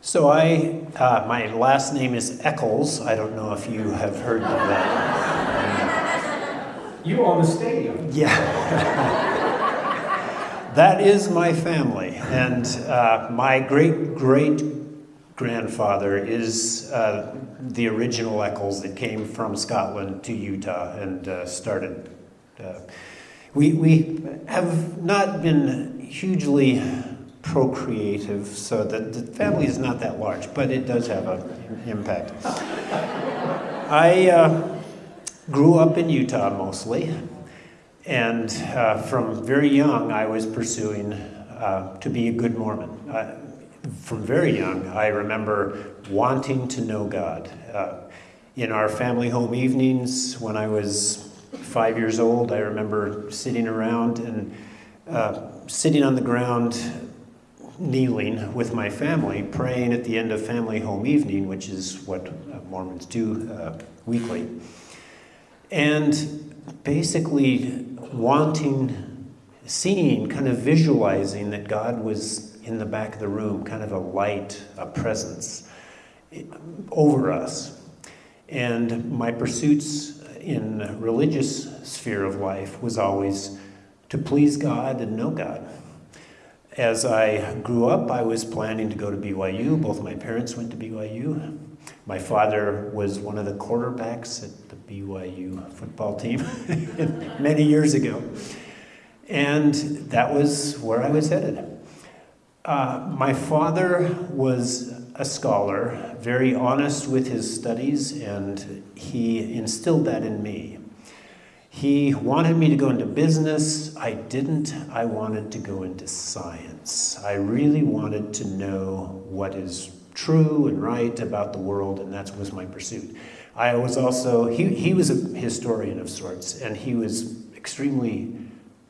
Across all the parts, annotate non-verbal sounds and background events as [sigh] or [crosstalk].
So I, uh, my last name is Eccles. I don't know if you have heard of that. [laughs] You own the stadium. Yeah. [laughs] that is my family. And uh, my great great grandfather is uh, the original Eccles that came from Scotland to Utah and uh, started. Uh, we, we have not been hugely procreative, so that the family is not that large, but it does have an impact. I uh, grew up in Utah mostly, and uh, from very young I was pursuing uh, to be a good Mormon. From very young, I remember wanting to know God. Uh, in our family home evenings, when I was five years old, I remember sitting around and uh, sitting on the ground kneeling with my family, praying at the end of family home evening, which is what uh, Mormons do uh, weekly. And basically wanting, seeing, kind of visualizing that God was in the back of the room, kind of a light, a presence eh, over us. And my pursuits in religious sphere of life was always to please God and know God as I grew up, I was planning to go to BYU. Both my parents went to BYU. My father was one of the quarterbacks at the BYU football team [laughs] many years ago. And that was where I was headed. Uh, my father was a scholar, very honest with his studies, and he instilled that in me. He wanted me to go into business. I didn't. I wanted to go into science. I really wanted to know what is true and right about the world, and that was my pursuit. I was also, he, he was a historian of sorts, and he was extremely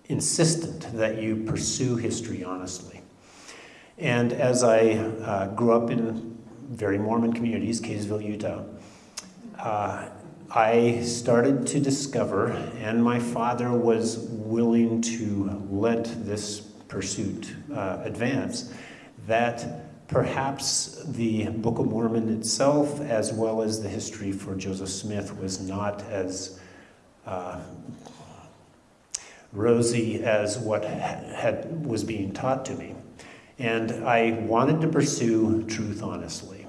insistent that you pursue history honestly. And as I uh, grew up in very Mormon communities, Kaysville, Utah, uh, I started to discover, and my father was willing to let this pursuit uh, advance, that perhaps the Book of Mormon itself, as well as the history for Joseph Smith, was not as uh, rosy as what had, was being taught to me. And I wanted to pursue truth honestly.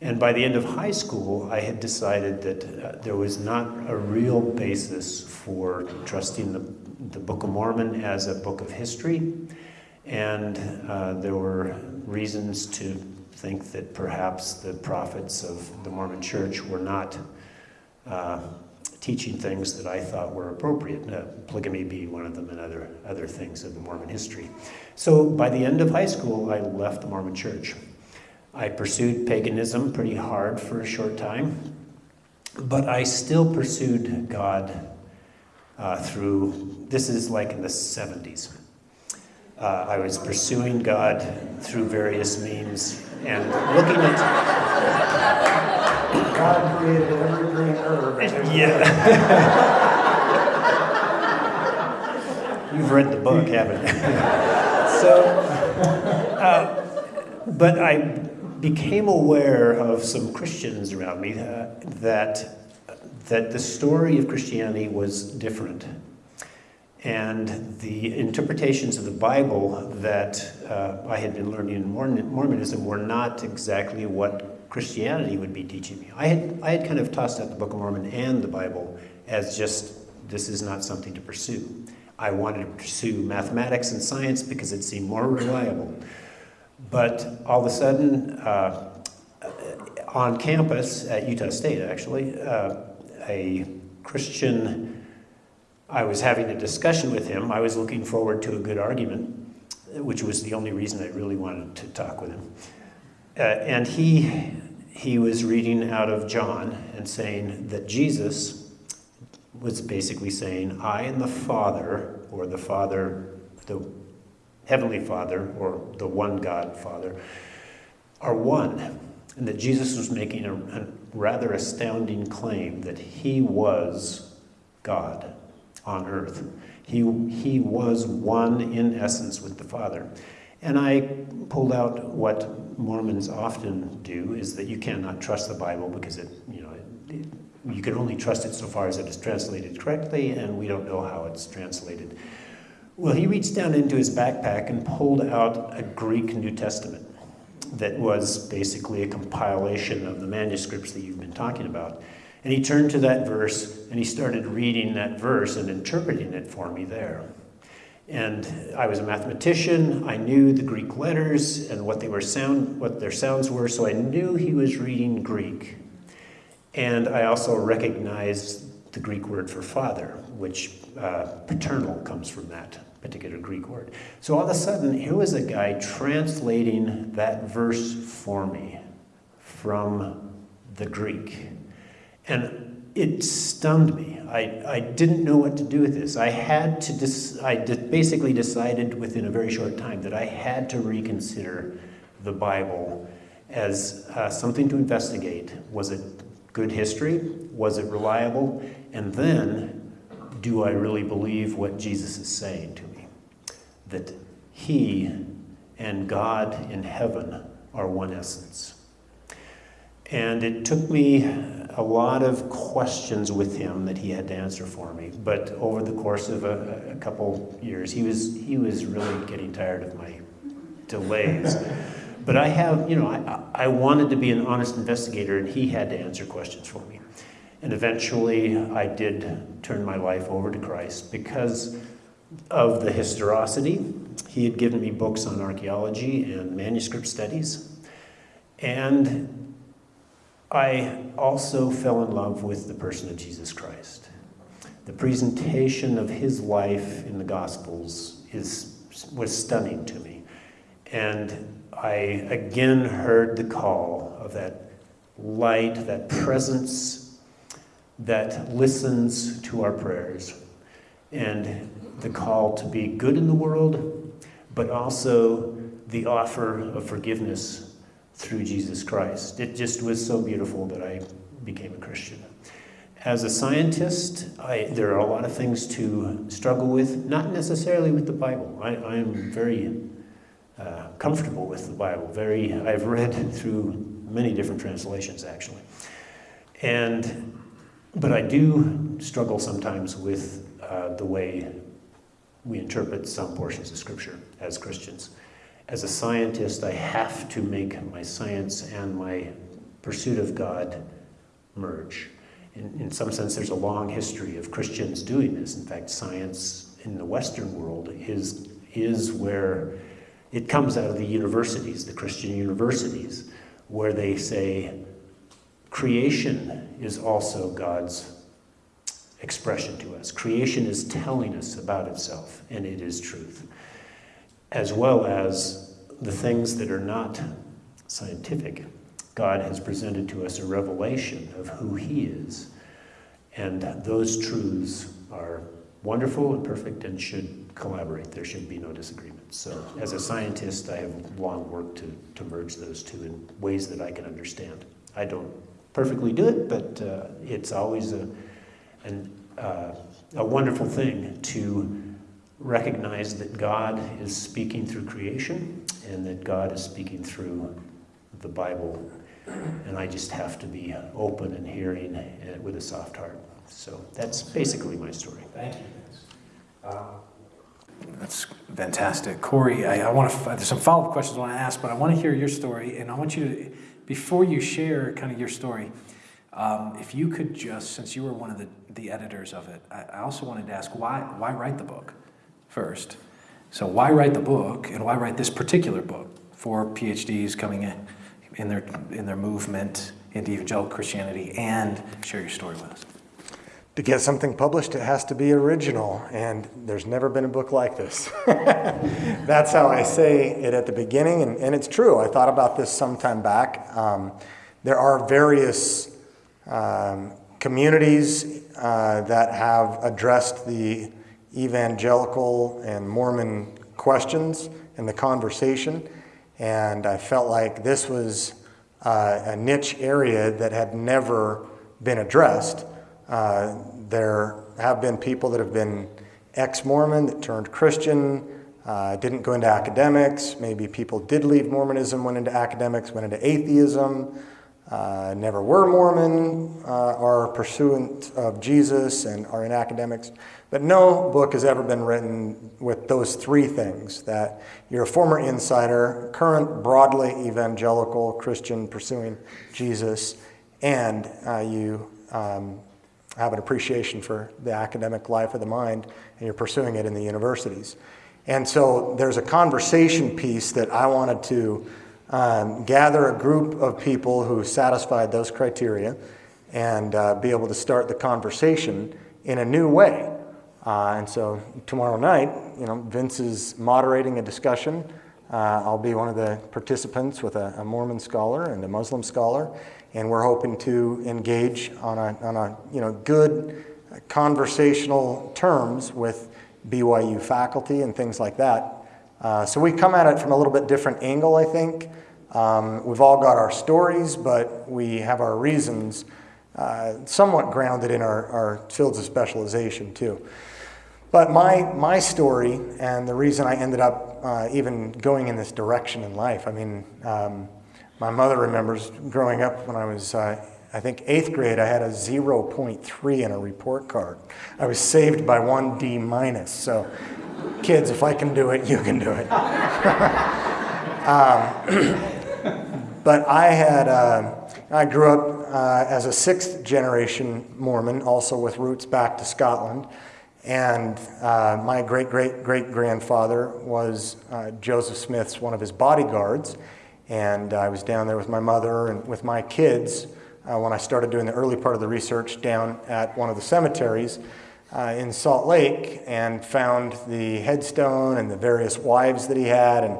And by the end of high school, I had decided that uh, there was not a real basis for trusting the, the Book of Mormon as a book of history. And uh, there were reasons to think that perhaps the prophets of the Mormon church were not uh, teaching things that I thought were appropriate, uh, polygamy being one of them and other, other things of the Mormon history. So by the end of high school, I left the Mormon church. I pursued paganism pretty hard for a short time, but I still pursued God uh, through, this is like in the 70s. Uh, I was pursuing God through various means and looking at. [laughs] God created every green herb. Yeah. You've read the book, haven't you? [laughs] so, uh, but I became aware of some Christians around me uh, that, that the story of Christianity was different. And the interpretations of the Bible that uh, I had been learning in Mormonism were not exactly what Christianity would be teaching me. I had, I had kind of tossed out the Book of Mormon and the Bible as just, this is not something to pursue. I wanted to pursue mathematics and science because it seemed more reliable. But all of a sudden, uh, on campus at Utah State, actually, uh, a Christian, I was having a discussion with him. I was looking forward to a good argument, which was the only reason I really wanted to talk with him. Uh, and he, he was reading out of John and saying that Jesus was basically saying, I and the Father, or the Father, the Heavenly Father, or the one God Father, are one. And that Jesus was making a, a rather astounding claim that he was God on earth. He, he was one in essence with the Father. And I pulled out what Mormons often do is that you cannot trust the Bible because it, you know, it, you can only trust it so far as it is translated correctly, and we don't know how it's translated. Well, he reached down into his backpack and pulled out a Greek New Testament that was basically a compilation of the manuscripts that you've been talking about. And he turned to that verse and he started reading that verse and interpreting it for me there. And I was a mathematician. I knew the Greek letters and what they were sound, what their sounds were, so I knew he was reading Greek. And I also recognized the Greek word for father, which uh, paternal comes from that particular Greek word. So all of a sudden, here was a guy translating that verse for me from the Greek. And it stunned me. I, I didn't know what to do with this. I had to, I basically decided within a very short time that I had to reconsider the Bible as uh, something to investigate. Was it good history? Was it reliable? And then, do I really believe what Jesus is saying to me? that He and God in heaven are one essence. And it took me a lot of questions with him that he had to answer for me. But over the course of a, a couple years, he was, he was really getting tired of my delays. but I have, you know, I, I wanted to be an honest investigator, and he had to answer questions for me. And eventually, I did turn my life over to Christ because of the historicity. He had given me books on archaeology and manuscript studies. And I also fell in love with the person of Jesus Christ. The presentation of his life in the Gospels is, was stunning to me. And I again heard the call of that light, that presence that listens to our prayers. And the call to be good in the world, but also the offer of forgiveness through Jesus Christ. It just was so beautiful that I became a Christian. As a scientist, I, there are a lot of things to struggle with, not necessarily with the Bible. I, I am very uh, comfortable with the Bible. Very, I've read through many different translations actually, and but I do struggle sometimes with uh, the way we interpret some portions of Scripture as Christians. As a scientist, I have to make my science and my pursuit of God merge. In, in some sense, there's a long history of Christians doing this. In fact, science in the Western world is, is where it comes out of the universities, the Christian universities, where they say creation is also God's expression to us. Creation is telling us about itself, and it is truth, as well as the things that are not scientific. God has presented to us a revelation of who He is, and those truths are wonderful and perfect and should collaborate. There should be no disagreement. So, as a scientist, I have long worked to, to merge those two in ways that I can understand. I don't perfectly do it, but uh, it's always a and uh, a wonderful thing to recognize that God is speaking through creation and that God is speaking through the Bible. And I just have to be open and hearing it with a soft heart. So that's basically my story. Thank you. Uh, that's fantastic. Corey, I, I want to, there's some follow up questions I want to ask, but I want to hear your story. And I want you to, before you share kind of your story, um, if you could just, since you were one of the, the editors of it, I, I also wanted to ask why, why write the book first? So, why write the book and why write this particular book for PhDs coming in in their, in their movement into evangelical Christianity and share your story with us? To get something published, it has to be original, and there's never been a book like this. [laughs] That's how I say it at the beginning, and, and it's true. I thought about this some time back. Um, there are various um, communities uh, that have addressed the evangelical and Mormon questions in the conversation. And I felt like this was uh, a niche area that had never been addressed. Uh, there have been people that have been ex Mormon that turned Christian, uh, didn't go into academics. Maybe people did leave Mormonism, went into academics, went into atheism, uh, never were Mormon, uh, are pursuant of Jesus, and are in academics. But no book has ever been written with those three things that you're a former insider, current broadly evangelical Christian pursuing Jesus, and uh, you um, have an appreciation for the academic life of the mind, and you're pursuing it in the universities. And so there's a conversation piece that I wanted to um, gather a group of people who satisfied those criteria and uh, be able to start the conversation in a new way. Uh, and so tomorrow night, you know, Vince is moderating a discussion. Uh, I'll be one of the participants with a, a, Mormon scholar and a Muslim scholar, and we're hoping to engage on a, on a you know, good conversational terms with BYU faculty and things like that. Uh, so we come at it from a little bit different angle, I think. Um, we've all got our stories, but we have our reasons uh, somewhat grounded in our, our fields of specialization too. But my, my story and the reason I ended up uh, even going in this direction in life, I mean, um, my mother remembers growing up when I was uh, I think eighth grade, I had a 0.3 in a report card. I was saved by one D minus. So, kids, if I can do it, you can do it. [laughs] um, [clears throat] but I had, uh, I grew up uh, as a sixth generation Mormon, also with roots back to Scotland. And uh, my great great great grandfather was uh, Joseph Smith's one of his bodyguards. And I was down there with my mother and with my kids uh, when I started doing the early part of the research down at one of the cemeteries uh, in Salt Lake and found the headstone and the various wives that he had. And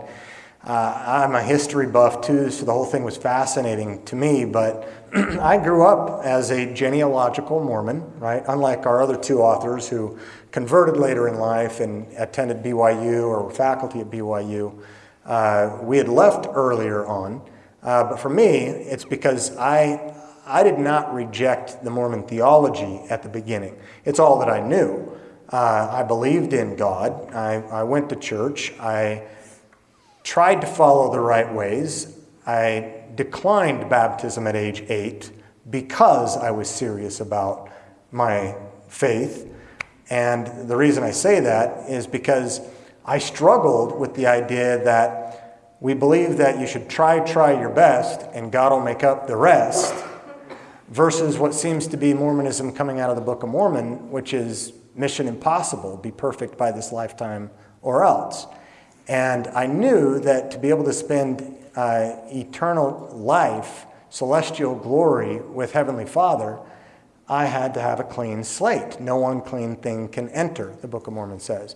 uh, I'm a history buff too, so the whole thing was fascinating to me. But [clears throat] I grew up as a genealogical Mormon, right? Unlike our other two authors who converted later in life and attended BYU or were faculty at BYU. Uh, we had left earlier on. Uh, but for me, it's because I, I did not reject the Mormon theology at the beginning. It's all that I knew. Uh, I believed in God. I, I went to church. I tried to follow the right ways. I declined baptism at age eight because I was serious about my faith. And the reason I say that is because I struggled with the idea that we believe that you should try, try your best, and God will make up the rest versus what seems to be Mormonism coming out of the Book of Mormon, which is mission impossible, be perfect by this lifetime or else. And I knew that to be able to spend uh, eternal life, celestial glory with Heavenly Father, I had to have a clean slate. No unclean thing can enter, the Book of Mormon says.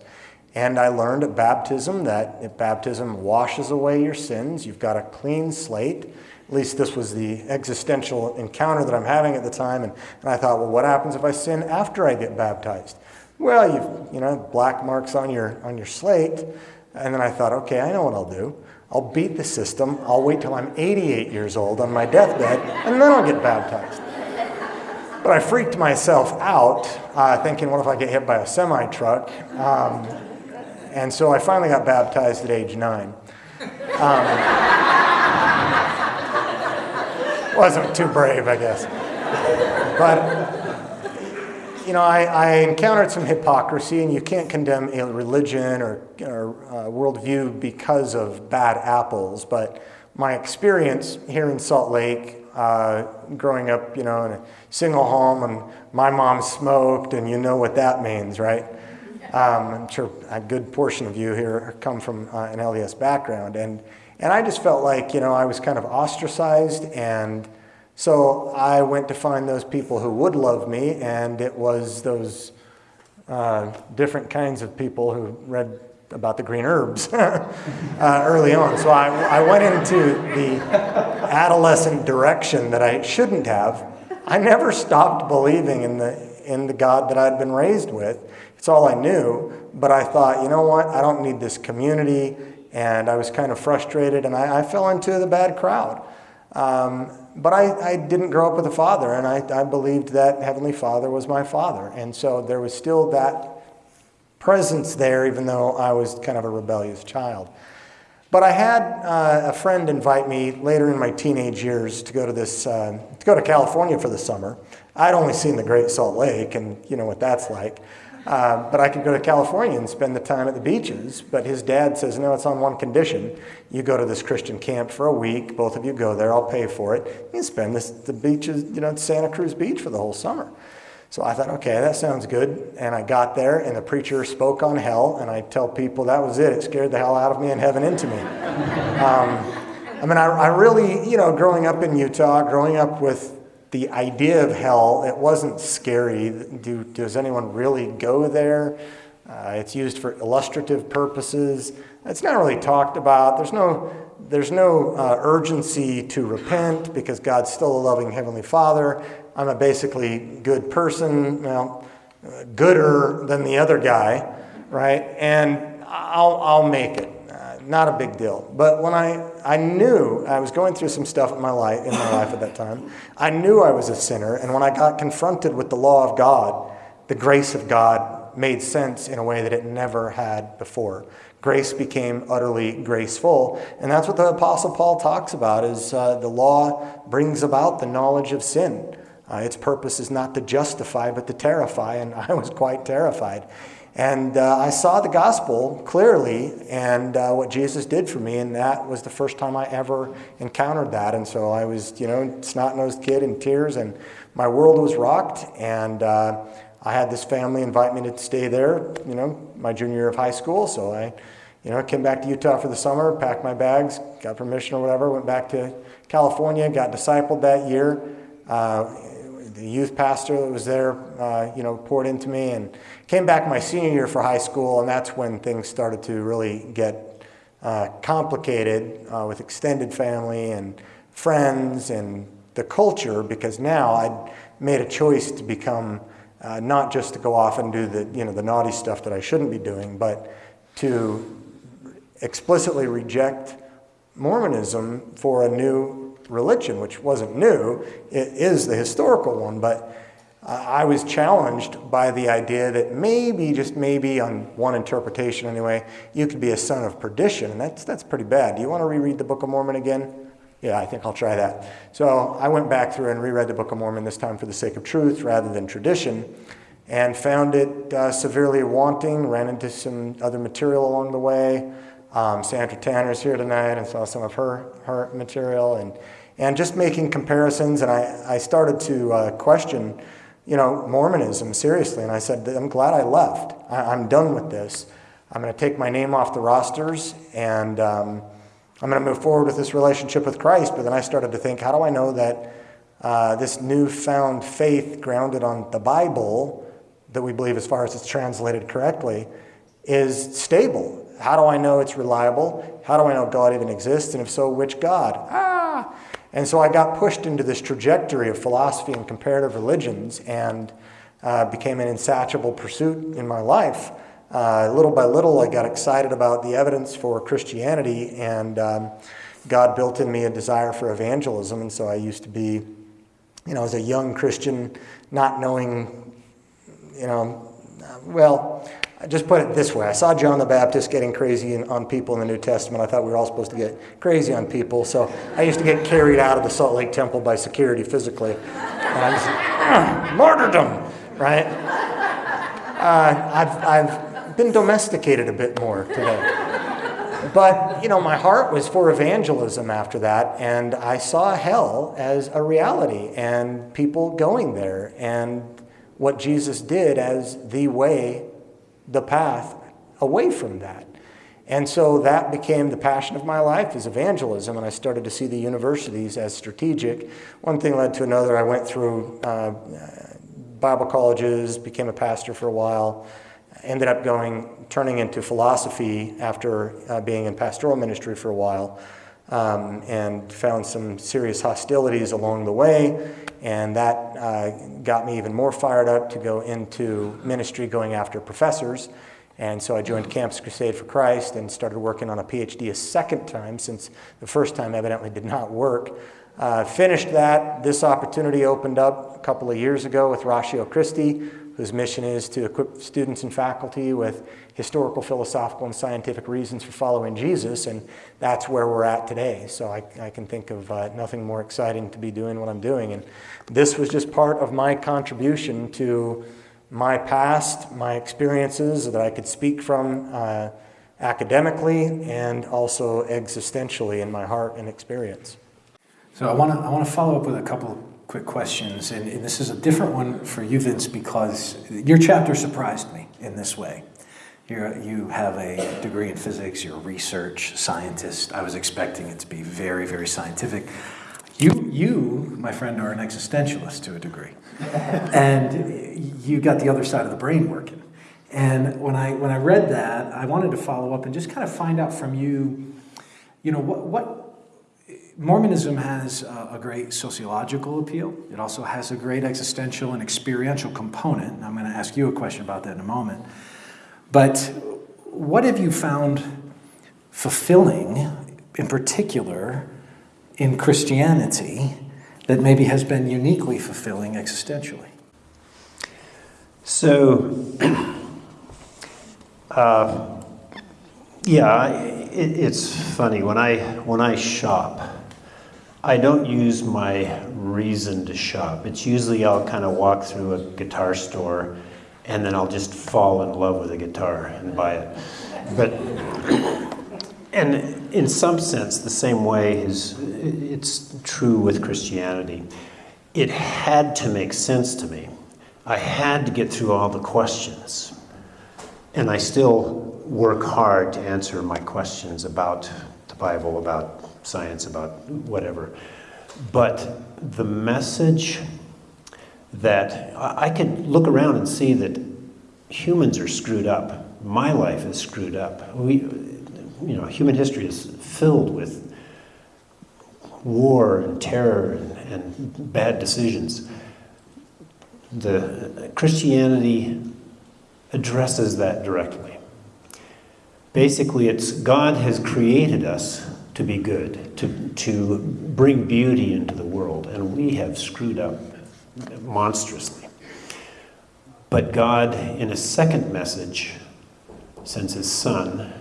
And I learned at baptism that baptism washes away your sins, you've got a clean slate. At least this was the existential encounter that I'm having at the time. And, and I thought, well, what happens if I sin after I get baptized? Well, you've, you know, black marks on your, on your slate. And then I thought, okay, I know what I'll do. I'll beat the system. I'll wait till I'm 88 years old on my deathbed, and then I'll get baptized. But I freaked myself out, uh, thinking, what if I get hit by a semi truck? Um, and so I finally got baptized at age nine. Um, wasn't too brave, I guess. But, you know, I, I, encountered some hypocrisy, and you can't condemn a religion or, or uh, worldview because of bad apples. But my experience here in Salt Lake, uh, growing up, you know, in a single home, and my mom smoked, and you know what that means, right? Um, I'm sure a good portion of you here come from uh, an LDS background, and and I just felt like, you know, I was kind of ostracized. And so I went to find those people who would love me. And it was those uh, different kinds of people who read about the green herbs [laughs] uh, early on. So I, I went into the adolescent direction that I shouldn't have. I never stopped believing in the, in the God that I'd been raised with. It's all I knew. But I thought, you know what? I don't need this community and I was kind of frustrated, and I, I fell into the bad crowd. Um, but I, I, didn't grow up with a father, and I, I, believed that Heavenly Father was my father. And so there was still that presence there, even though I was kind of a rebellious child. But I had uh, a friend invite me later in my teenage years to go to this, uh, to go to California for the summer. I'd only seen the Great Salt Lake, and you know what that's like. Uh, but I could go to California and spend the time at the beaches. But his dad says, no, it's on one condition. You go to this Christian camp for a week. Both of you go there. I'll pay for it. You spend this, the beaches, you know, Santa Cruz Beach for the whole summer. So I thought, okay, that sounds good. And I got there, and the preacher spoke on hell. And I tell people that was it. It scared the hell out of me and heaven into me. Um, I mean, I, I really, you know, growing up in Utah, growing up with the idea of hell, it wasn't scary. Do, does anyone really go there? Uh, it's used for illustrative purposes. It's not really talked about. There's no, there's no uh, urgency to repent because God's still a loving Heavenly Father. I'm a basically good person, well, gooder than the other guy, right? And I'll, I'll make it. Not a big deal. But when I, I knew I was going through some stuff in my life in my [laughs] life at that time, I knew I was a sinner. And when I got confronted with the law of God, the grace of God made sense in a way that it never had before. Grace became utterly graceful, and that's what the Apostle Paul talks about: is uh, the law brings about the knowledge of sin. Uh, its purpose is not to justify, but to terrify, and [laughs] I was quite terrified. And uh, I saw the gospel clearly and uh, what Jesus did for me, and that was the first time I ever encountered that. And so I was, you know, snot nosed kid in tears, and my world was rocked. And uh, I had this family invite me to stay there, you know, my junior year of high school. So I, you know, came back to Utah for the summer, packed my bags, got permission or whatever, went back to California, got discipled that year. Uh, the youth pastor that was there, uh, you know, poured into me, and came back my senior year for high school, and that's when things started to really get uh, complicated uh, with extended family and friends and the culture, because now I'd made a choice to become uh, not just to go off and do the, you know, the naughty stuff that I shouldn't be doing, but to explicitly reject Mormonism for a new religion, which wasn't new. It is the historical one, but I was challenged by the idea that maybe, just maybe, on one interpretation anyway, you could be a son of perdition, and that's, that's pretty bad. Do you want to reread the Book of Mormon again? Yeah, I think I'll try that. So I went back through and reread the Book of Mormon this time for the sake of truth rather than tradition, and found it uh, severely wanting, ran into some other material along the way. Um, Sandra Tanner's here tonight and saw some of her, her material, and and just making comparisons. And I, I started to uh, question, you know, Mormonism seriously. And I said, I'm glad I left. I, am done with this. I'm going to take my name off the rosters and um, I'm going to move forward with this relationship with Christ. But then I started to think, how do I know that uh, this newfound faith grounded on the Bible, that we believe as far as it's translated correctly, is stable? How do I know it's reliable? How do I know God even exists? And if so, which God? Ah! And so I got pushed into this trajectory of philosophy and comparative religions and uh, became an insatiable pursuit in my life. Uh, little by little, I got excited about the evidence for Christianity, and um, God built in me a desire for evangelism. And so I used to be, you know, as a young Christian, not knowing, you know, well, just put it this way. I saw John the Baptist getting crazy on people in the New Testament. I thought we were all supposed to get crazy on people. So I used to get carried out of the Salt Lake Temple by security physically. And I was martyrdom, right? Uh, I've, I've been domesticated a bit more today. But, you know, my heart was for evangelism after that, and I saw hell as a reality and people going there and what Jesus did as the way the path away from that. And so that became the passion of my life is evangelism, and I started to see the universities as strategic. One thing led to another. I went through uh, Bible colleges, became a pastor for a while, ended up going, turning into philosophy after uh, being in pastoral ministry for a while, um, and found some serious hostilities along the way. And that uh, got me even more fired up to go into ministry going after professors. And so I joined Campus Crusade for Christ and started working on a PhD a second time since the first time evidently did not work. Uh, finished that. This opportunity opened up a couple of years ago with Ratio Christi, whose mission is to equip students and faculty with historical, philosophical, and scientific reasons for following Jesus, and that's where we're at today. So I, I can think of uh, nothing more exciting to be doing what I'm doing. And this was just part of my contribution to my past, my experiences that I could speak from uh, academically and also existentially in my heart and experience. So I want to I want to follow up with a couple quick questions, and, and this is a different one for you, Vince, because your chapter surprised me in this way. You're, you have a degree in physics. You're a research scientist. I was expecting it to be very, very scientific. You, you, my friend, are an existentialist to a degree, [laughs] and you got the other side of the brain working. And when I when I read that, I wanted to follow up and just kind of find out from you, you know, what what Mormonism has a great sociological appeal. It also has a great existential and experiential component. I'm going to ask you a question about that in a moment. But what have you found fulfilling, in particular, in Christianity that maybe has been uniquely fulfilling existentially? So, [clears throat] uh, yeah, it, it's funny when I when I shop. I don't use my reason to shop. It's usually I'll kind of walk through a guitar store and then I'll just fall in love with a guitar and buy it. But, and in some sense, the same way is it's true with Christianity. It had to make sense to me. I had to get through all the questions. And I still work hard to answer my questions about the Bible, about science, about whatever. But the message that I could look around and see that humans are screwed up. My life is screwed up. We, you know, human history is filled with war and terror and, and bad decisions. The Christianity addresses that directly. Basically, it's God has created us to be good, to, to bring beauty into the world, and we have screwed up monstrously. But God, in a second message, sends his son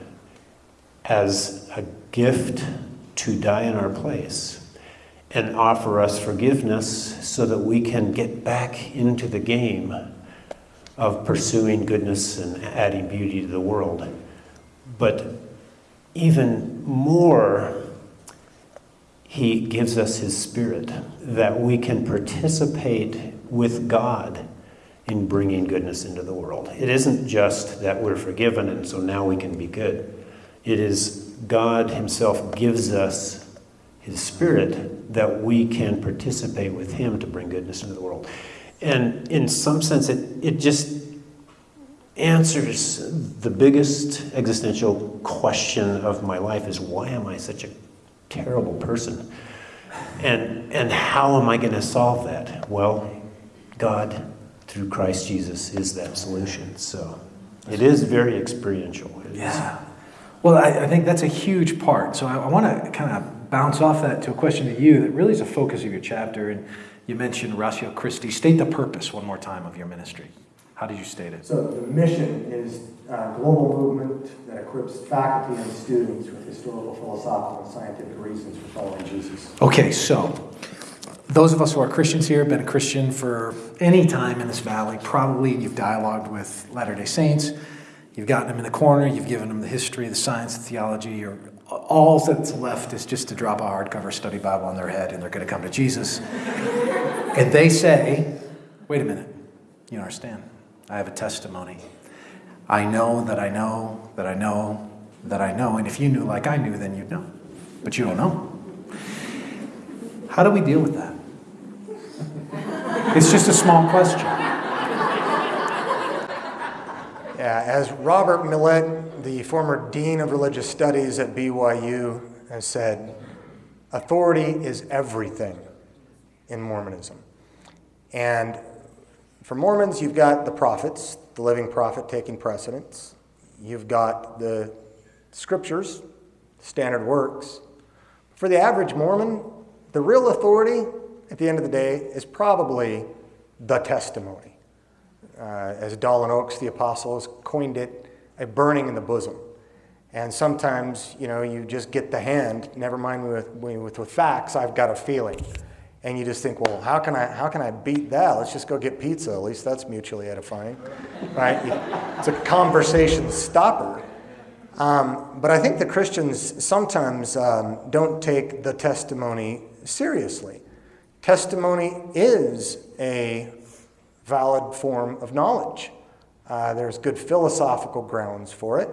as a gift to die in our place and offer us forgiveness so that we can get back into the game of pursuing goodness and adding beauty to the world. But even more, he gives us his spirit that we can participate with God in bringing goodness into the world. It isn't just that we're forgiven and so now we can be good. It is God himself gives us his spirit that we can participate with him to bring goodness into the world. And in some sense, it, it just answers the biggest existential question of my life is why am I such a terrible person? And, and how am I going to solve that? Well, God, through Christ Jesus, is that solution. So it is very experiential. Yeah. Well, I, I, think that's a huge part. So I, I want to kind of bounce off that to a question to you that really is a focus of your chapter. And you mentioned Ratio Christi. State the purpose one more time of your ministry. How did you state it? So the mission is a global movement that equips faculty and students with historical, philosophical, and scientific reasons for following Jesus. Okay, so those of us who are Christians here have been a Christian for any time in this valley. Probably you've dialogued with Latter-day Saints. You've gotten them in the corner. You've given them the history, the science, the theology. Or all that's left is just to drop a hardcover study Bible on their head, and they're going to come to Jesus. and they say, "Wait a minute, you understand? I have a testimony. I know that I know that I know that I know. And if you knew like I knew, then you'd know. But you don't know. How do we deal with that? It's just a small question. Yeah, as Robert Millett, the former Dean of Religious Studies at BYU, has said, authority is everything in Mormonism. And for Mormons, you've got the prophets, the living prophet taking precedence. You've got the scriptures, standard works. For the average Mormon, the real authority at the end of the day is probably the testimony. uh, as Dallin Oaks, the apostle, has coined it, a burning in the bosom. And sometimes, you know, you just get the hand, never mind with, with, with facts, I've got a feeling. And you just think, well, how can I, how can I beat that? Let's just go get pizza. At least that's mutually edifying, right? It's a conversation stopper. Um, but I think the Christians sometimes um, don't take the testimony seriously. Testimony is a valid form of knowledge. Uh, there's good philosophical grounds for it.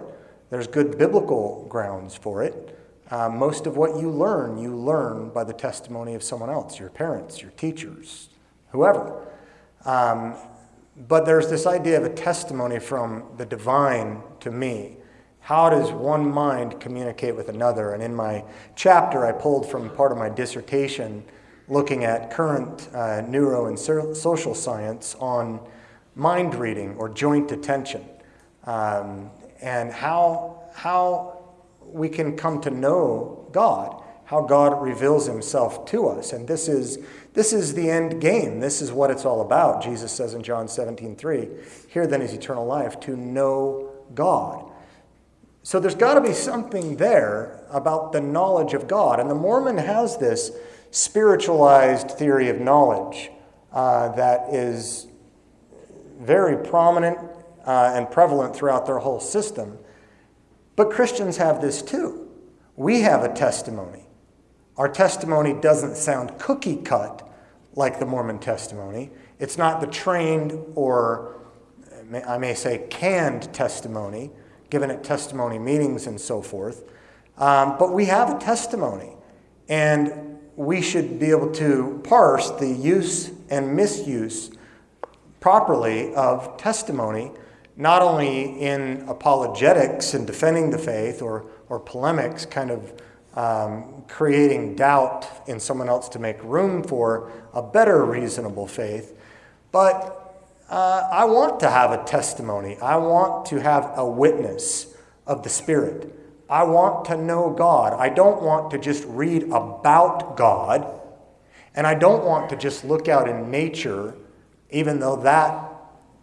There's good biblical grounds for it. Uh, most of what you learn, you learn by the testimony of someone else, your parents, your teachers, whoever. Um, but there's this idea of a testimony from the divine to me. How does one mind communicate with another? And in my chapter, I pulled from part of my dissertation looking at current uh, neuro and social science on mind reading or joint attention um, and how, how we can come to know God, how God reveals himself to us. And this is, this is the end game. This is what it's all about. Jesus says in John 17, 3, Here then is eternal life, to know God. So there's got to be something there about the knowledge of God. And the Mormon has this spiritualized theory of knowledge uh, that is very prominent uh, and prevalent throughout their whole system. But Christians have this too. We have a testimony. Our testimony doesn't sound cookie cut like the Mormon testimony. It's not the trained or, I may say, canned testimony, given at testimony meetings and so forth. Um, but we have a testimony. And we should be able to parse the use and misuse properly of testimony, not only in apologetics and defending the faith or, or polemics, kind of um, creating doubt in someone else to make room for a better reasonable faith, but uh, I want to have a testimony. I want to have a witness of the Spirit. I want to know God. I don't want to just read about God. And I don't want to just look out in nature, even though that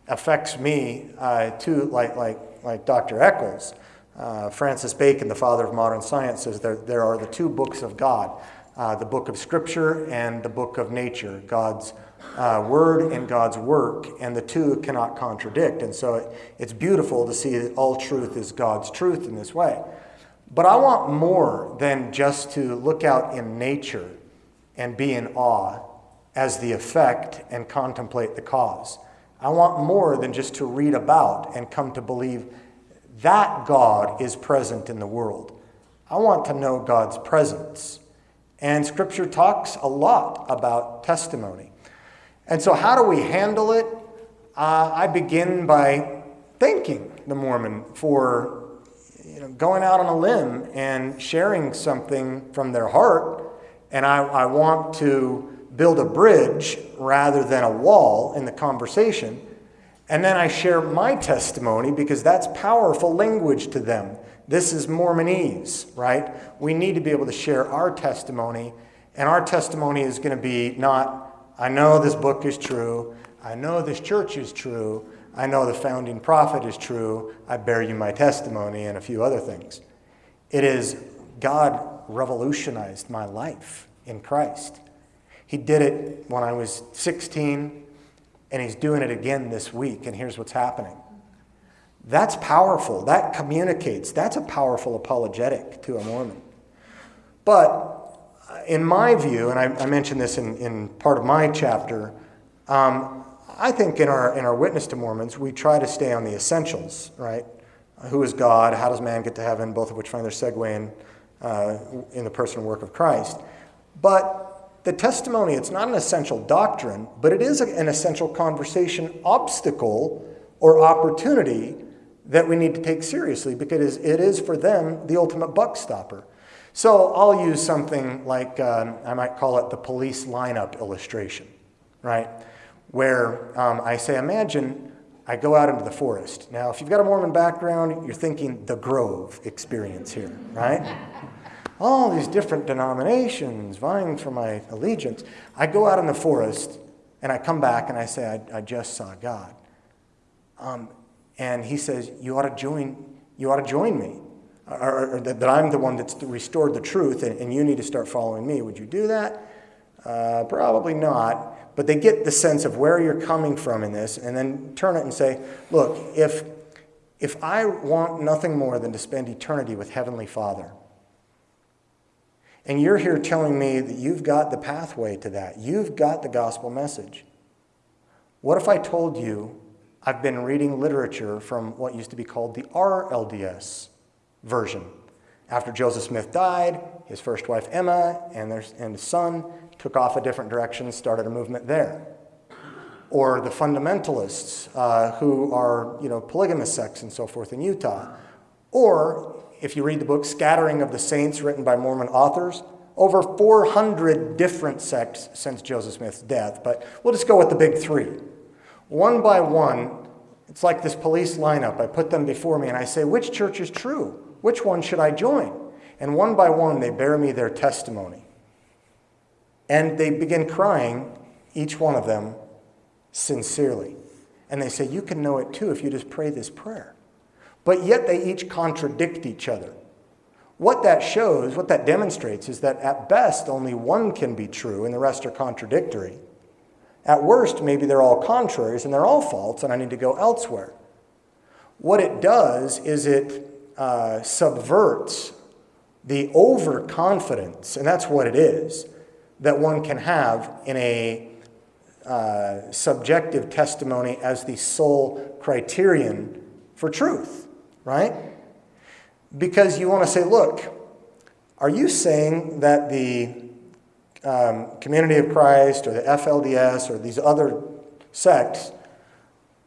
affects me uh, too, like, like, like Dr. Eccles. Uh, Francis Bacon, the father of modern science, says there, there are the two books of God uh, the book of Scripture and the book of nature, God's uh, word and God's work, and the two cannot contradict. And so it, it's beautiful to see that all truth is God's truth in this way. But I want more than just to look out in nature and be in awe as the effect and contemplate the cause. I want more than just to read about and come to believe that God is present in the world. I want to know God's presence. And Scripture talks a lot about testimony. And so, how do we handle it? Uh, I begin by thanking the Mormon for you know, going out on a limb and sharing something from their heart, and I, I want to build a bridge rather than a wall in the conversation. And then I share my testimony because that's powerful language to them. This is Mormonese, right? We need to be able to share our testimony, and our testimony is going to be not, I know this book is true, I know this church is true, I know the founding prophet is true. I bear you my testimony and a few other things. It is God revolutionized my life in Christ. He did it when I was 16, and He's doing it again this week, and here's what's happening. That's powerful. That communicates. That's a powerful apologetic to a Mormon. But in my view, and I, I mentioned this in, in part of my chapter, um, I think in our, in our witness to Mormons, we try to stay on the essentials, right? Who is God? How does man get to heaven? Both of which find their segue in, uh, in the person and work of Christ. But the testimony, it's not an essential doctrine, but it is an essential conversation obstacle or opportunity that we need to take seriously because it is for them the ultimate buck stopper. So I'll use something like, um, I might call it the police lineup illustration, right? where um, I say, imagine I go out into the forest. Now, if you've got a Mormon background, you're thinking the Grove experience here, right? All these different denominations vying for my allegiance. I go out in the forest and I come back and I say, I, I just saw God. Um, and he says, You ought to join, you ought to join me. Or, or that, that I'm the one that's restored the truth and, and you need to start following me. Would you do that? Uh, probably not. But they get the sense of where you're coming from in this and then turn it and say, Look, if, if I want nothing more than to spend eternity with Heavenly Father, and you're here telling me that you've got the pathway to that, you've got the gospel message. What if I told you I've been reading literature from what used to be called the RLDS version? After Joseph Smith died, his first wife Emma and, their, and his son took off a different direction, started a movement there. Or the fundamentalists uh, who are, you know, polygamous sects and so forth in Utah. Or if you read the book Scattering of the Saints, written by Mormon authors, over 400 different sects since Joseph Smith's death. But we'll just go with the big three. One by one, it's like this police lineup. I put them before me and I say, which church is true? Which one should I join? And one by one, they bear me their testimony. And they begin crying, each one of them, sincerely. And they say, You can know it too if you just pray this prayer. But yet they each contradict each other. What that shows, what that demonstrates, is that at best only one can be true and the rest are contradictory. At worst, maybe they're all contraries and they're all false, and I need to go elsewhere. What it does is it uh, subverts the overconfidence, and that's what it is, that one can have in a uh, subjective testimony as the sole criterion for truth, right? Because you want to say, look, are you saying that the um, Community of Christ or the FLDS or these other sects,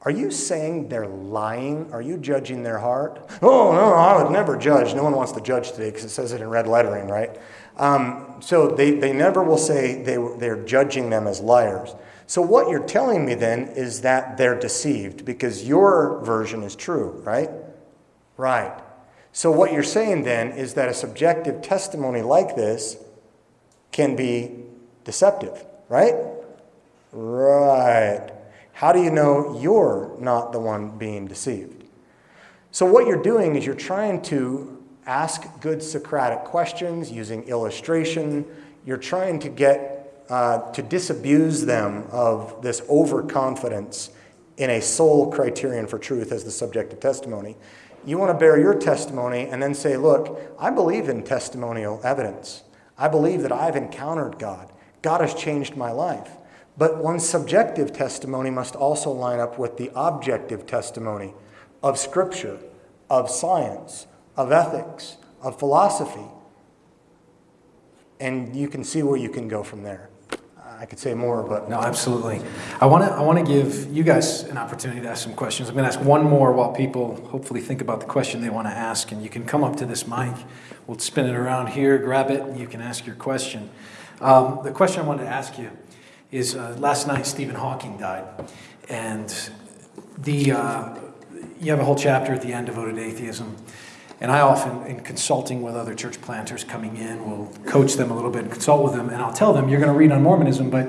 are you saying they're lying? Are you judging their heart? Oh, no, I would never judge. No one wants to judge today because it says it in red lettering, right? Um, so they, they never will say they, they're judging them as liars. So what you're telling me then is that they're deceived because your version is true, right? Right. So what you're saying then is that a subjective testimony like this can be deceptive, right? Right. How do you know you're not the one being deceived? So, what you're doing is you're trying to ask good Socratic questions using illustration. You're trying to get uh, to disabuse them of this overconfidence in a sole criterion for truth as the subjective testimony. You want to bear your testimony and then say, Look, I believe in testimonial evidence. I believe that I've encountered God. God has changed my life. But one's subjective testimony must also line up with the objective testimony of Scripture, of science, of ethics, of philosophy. And you can see where you can go from there. I could say more, but. No, absolutely. I want to I want to give you guys an opportunity to ask some questions. I'm going to ask one more while people hopefully think about the question they want to ask. And you can come up to this mic. We'll spin it around here, grab it, and you can ask your question. Um, the question I wanted to ask you is uh, last night Stephen Hawking died. And the, uh, you have a whole chapter at the end devoted to atheism. And I often, in consulting with other church planters coming in, will coach them a little bit and consult with them. And I'll tell them, you're going to read on Mormonism, but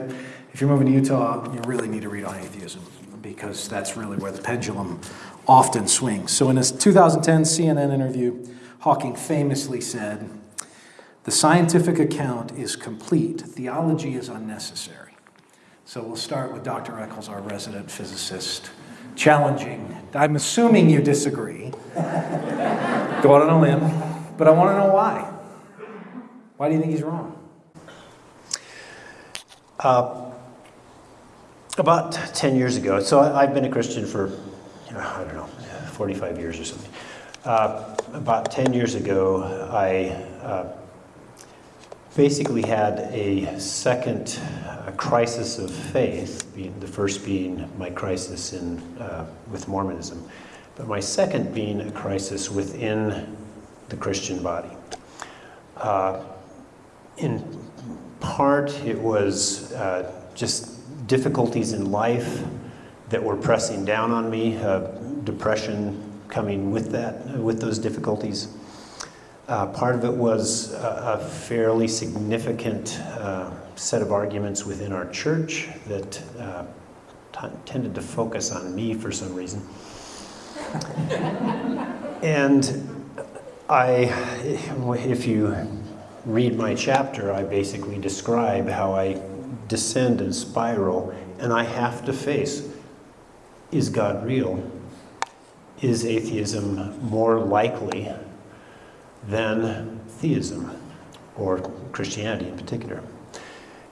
if you're moving to Utah, you really need to read on atheism because that's really where the pendulum often swings. So, in a 2010 CNN interview, Hawking famously said, The scientific account is complete, theology is unnecessary. So, we'll start with Dr. Eccles, our resident physicist, challenging. I'm assuming you disagree. [laughs] Go out on a limb, but I want to know why. Why do you think he's wrong? Uh, about 10 years ago, so I, have been a Christian for, I don't know, 45 years or something. Uh, about 10 years ago, I uh, basically had a second crisis of faith, the first being my crisis in, uh, with Mormonism, but my second being a crisis within the Christian body. Uh, in part, it was uh, just difficulties in life that were pressing down on me, uh, depression coming with that, with those difficulties. Uh, part of it was a, a fairly significant uh, set of arguments within our church that uh, tended to focus on me for some reason. And I, if you read my chapter, I basically describe how I descend and spiral, and I have to face is God real? Is atheism more likely than theism, or Christianity in particular?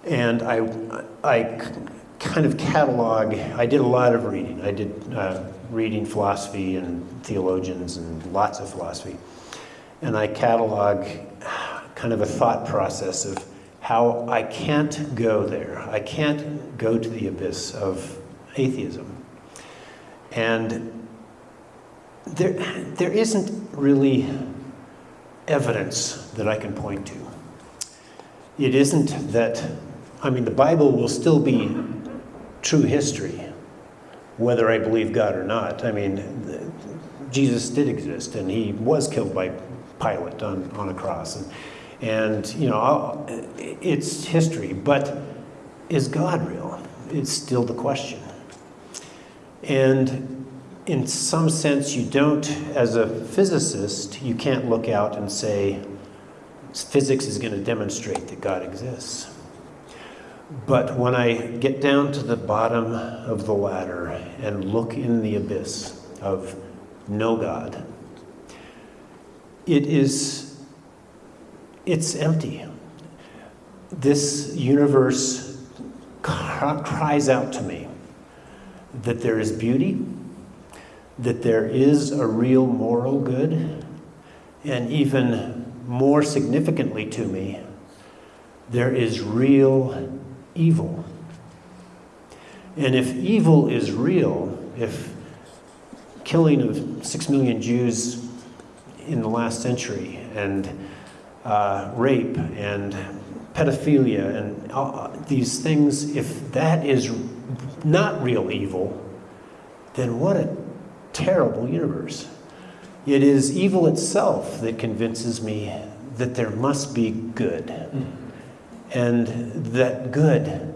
And I, I kind of catalog, I did a lot of reading. I did uh, reading philosophy and theologians and lots of philosophy. And I catalog kind of a thought process of how I can't go there. I can't go to the abyss of atheism. And there, there isn't really evidence that I can point to. It isn't that, I mean, the Bible will still be true history, whether I believe God or not. I mean, Jesus did exist, and he was killed by Pilate on, on a cross. And, and, you know, it's history, but is God real? It's still the question. And in some sense, you don't, as a physicist, you can't look out and say, physics is going to demonstrate that God exists. But when I get down to the bottom of the ladder and look in the abyss of no God, it is it's empty. This universe cries out to me that there is beauty, that there is a real moral good, and even more significantly to me, there is real evil. And if evil is real, if killing of six million Jews in the last century and uh, rape and pedophilia and uh, these things, if that is not real evil, then what a terrible universe. It is evil itself that convinces me that there must be good. And that good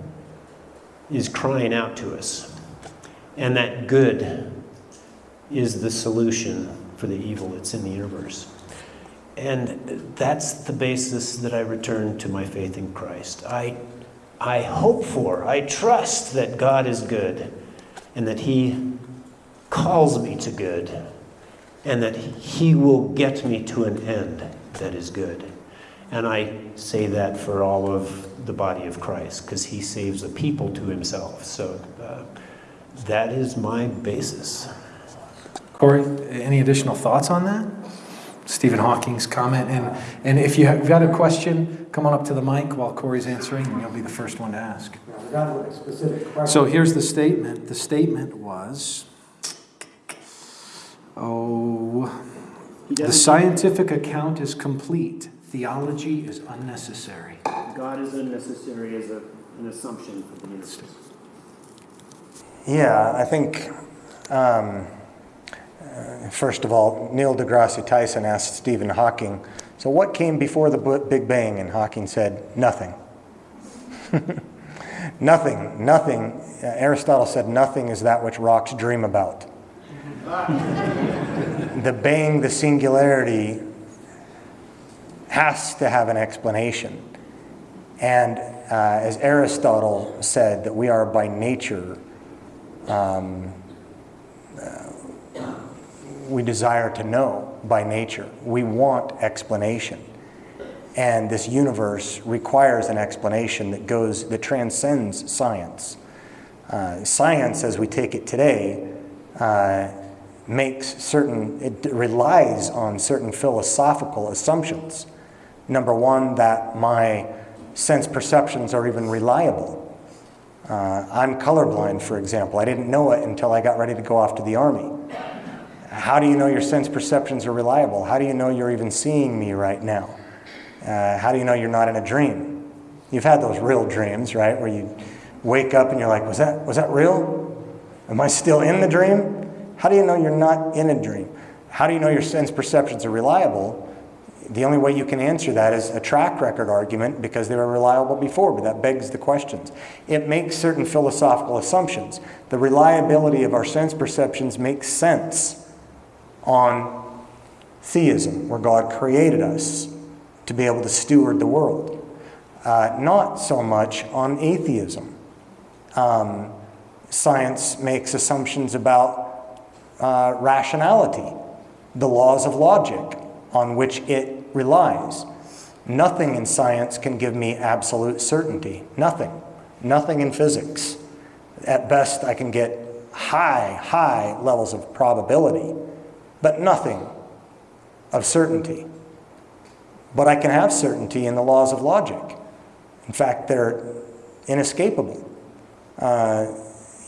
is crying out to us. And that good is the solution for the evil that's in the universe. And that's the basis that I return to my faith in Christ. I, I hope for, I trust that God is good and that He calls me to good and that He will get me to an end that is good. And I say that for all of the body of Christ because He saves a people to Himself. So uh, that is my basis. Corey, any additional thoughts on that? Stephen Hawking's comment. And, and if you have got a question, come on up to the mic while Corey's answering, and you'll be the first one to ask. So here's the statement. The statement was Oh, the scientific account is complete. Theology is unnecessary. God is unnecessary as a, an assumption for the universe. Yeah, I think, um, uh, first of all, Neil deGrasse Tyson asked Stephen Hawking, so what came before the Big Bang? And Hawking said, nothing. [laughs] nothing, nothing. Uh, Aristotle said, nothing is that which rocks dream about. [laughs] the bang, the singularity, has to have an explanation. And uh, as Aristotle said, that we are by nature, um, uh, we desire to know by nature. We want explanation. And this universe requires an explanation that goes, that transcends science. Uh, science, as we take it today, uh, makes certain, it relies on certain philosophical assumptions. Number one, that my sense perceptions are even reliable. Uh, I'm colorblind, for example. I didn't know it until I got ready to go off to the army. How do you know your sense perceptions are reliable? How do you know you're even seeing me right now? Uh, how do you know you're not in a dream? You've had those real dreams, right? Where you wake up and you're like, was that, was that real? Am I still in the dream? How do you know you're not in a dream? How do you know your sense perceptions are reliable? The only way you can answer that is a track record argument because they were reliable before, but that begs the questions. It makes certain philosophical assumptions. The reliability of our sense perceptions makes sense on theism, where God created us to be able to steward the world, uh, not so much on atheism. Um, science makes assumptions about uh, rationality, the laws of logic on which it relies. Nothing in science can give me absolute certainty. Nothing. Nothing in physics. At best, I can get high, high levels of probability, but nothing of certainty. But I can have certainty in the laws of logic. In fact, they're inescapable. Uh,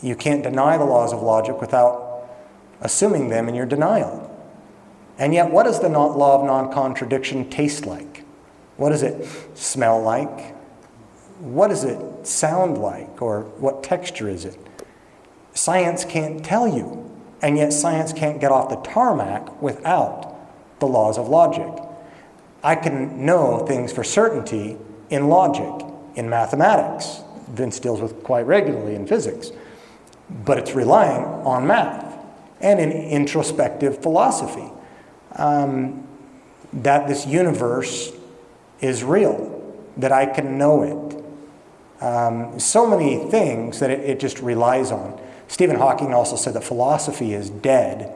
you can't deny the laws of logic without assuming them in your denial. And yet, what does the law of non contradiction taste like? What does it smell like? What does it sound like? Or what texture is it? Science can't tell you. And yet, science can't get off the tarmac without the laws of logic. I can know things for certainty in logic, in mathematics. Vince deals with quite regularly in physics. But it's relying on math and in introspective philosophy um, that this universe is real, that I can know it. Um, so many things that it, it, just relies on. Stephen Hawking also said that philosophy is dead.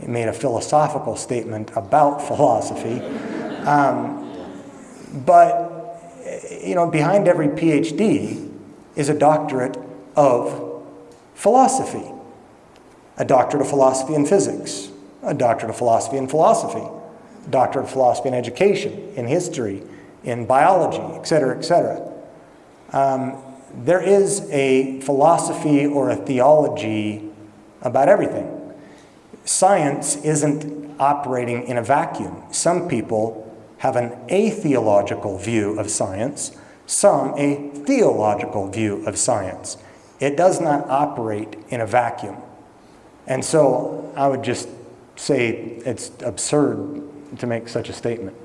He made a philosophical statement about [laughs] philosophy. Um, but, you know, behind every PhD is a doctorate of philosophy, a doctorate of philosophy in physics, a doctorate of philosophy in philosophy, a doctorate of philosophy in education, in history, in biology, et cetera, et cetera. Um, there is a philosophy or a theology about everything. Science isn't operating in a vacuum. Some people have an atheological view of science, some a theological view of science. It does not operate in a vacuum. And so I would just say it's absurd to make such a statement.